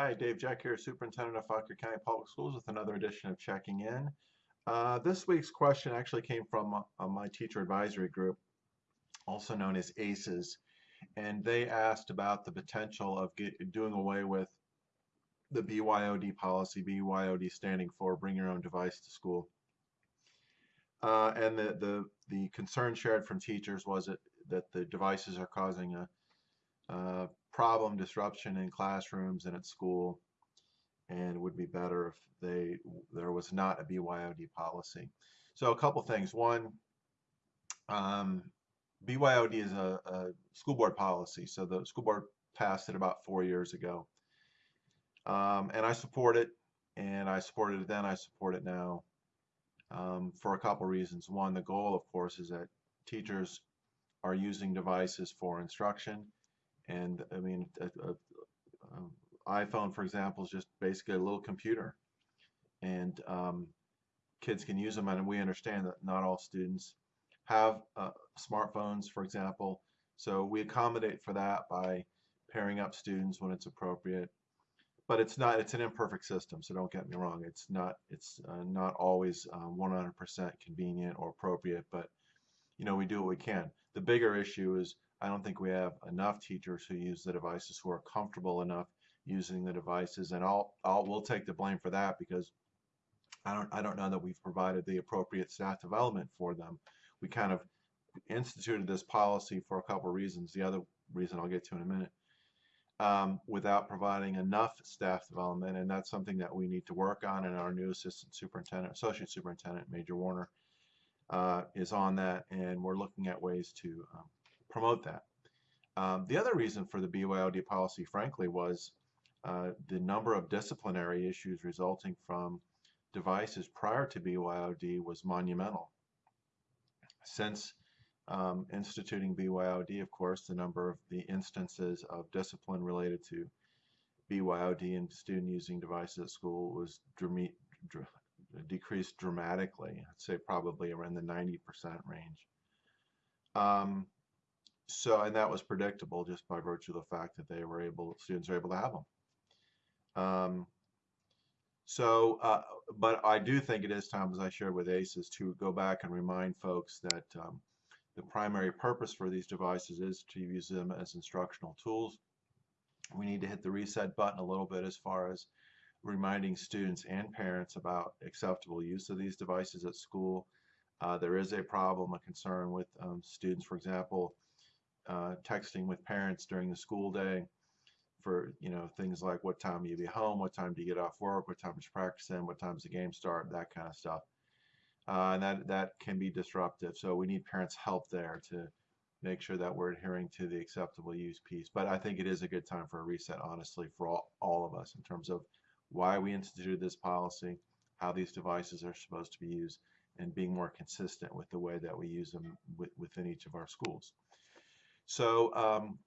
Hi, Dave Jack here, Superintendent of Fauquier County Public Schools with another edition of Checking In. Uh, this week's question actually came from uh, my teacher advisory group, also known as ACES, and they asked about the potential of get, doing away with the BYOD policy, BYOD standing for Bring Your Own Device to School. Uh, and the, the, the concern shared from teachers was that, that the devices are causing a, a problem, disruption in classrooms and at school, and it would be better if they there was not a BYOD policy. So a couple things. One, um, BYOD is a, a, school board policy. So the school board passed it about four years ago. Um, and I support it, and I supported it then, I support it now um, for a couple reasons. One, the goal, of course, is that teachers are using devices for instruction and I mean, a, a, a iPhone, for example, is just basically a little computer, and um, kids can use them. And we understand that not all students have uh, smartphones, for example. So we accommodate for that by pairing up students when it's appropriate. But it's not. It's an imperfect system, so don't get me wrong. It's not. It's uh, not always 100% um, convenient or appropriate. But you know, we do what we can. The bigger issue is I don't think we have enough teachers who use the devices who are comfortable enough using the devices, and I'll, I'll we'll take the blame for that because I don't I don't know that we've provided the appropriate staff development for them. We kind of instituted this policy for a couple reasons. The other reason I'll get to in a minute. Um, without providing enough staff development, and that's something that we need to work on. And our new assistant superintendent, associate superintendent, Major Warner, uh, is on that, and we're looking at ways to um, promote that. Um, the other reason for the BYOD policy, frankly, was uh, the number of disciplinary issues resulting from devices prior to BYOD was monumental. Since um, instituting BYOD, of course, the number of the instances of discipline related to BYOD and student using devices at school was decreased dramatically. I'd say probably around the 90% range. Um, so, and that was predictable just by virtue of the fact that they were able, students were able to have them. Um, so, uh, but I do think it is time, as I shared with ACES, to go back and remind folks that um, the primary purpose for these devices is to use them as instructional tools. We need to hit the reset button a little bit as far as reminding students and parents about acceptable use of these devices at school. Uh, there is a problem, a concern with um, students, for example, uh, texting with parents during the school day for you know things like what time you be home, what time do you get off work, what time is practice in, what time's the game start, that kind of stuff. Uh, and that that can be disruptive. So we need parents' help there to make sure that we're adhering to the acceptable use piece. But I think it is a good time for a reset, honestly, for all, all of us in terms of why we instituted this policy, how these devices are supposed to be used, and being more consistent with the way that we use them within each of our schools. So um,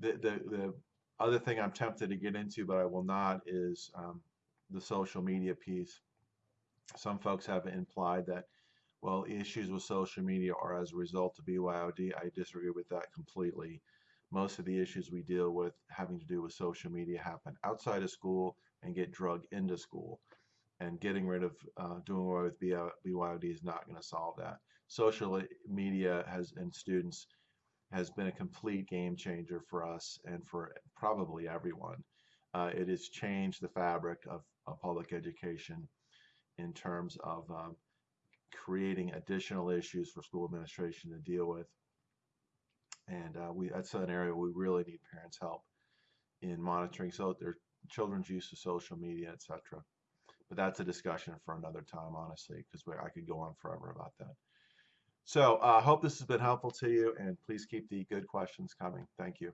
the, the, the other thing I'm tempted to get into, but I will not, is um, the social media piece. Some folks have implied that, well, issues with social media are as a result of BYOD. I disagree with that completely. Most of the issues we deal with having to do with social media happen outside of school and get drug into school. And getting rid of uh, doing away with BYOD is not going to solve that. Social media has and students has been a complete game changer for us and for probably everyone. Uh, it has changed the fabric of, of, public education in terms of um, creating additional issues for school administration to deal with. And uh, we that's an area we really need parents' help in monitoring so their children's use of social media, etc. But that's a discussion for another time, honestly, because I could go on forever about that. So I uh, hope this has been helpful to you, and please keep the good questions coming. Thank you.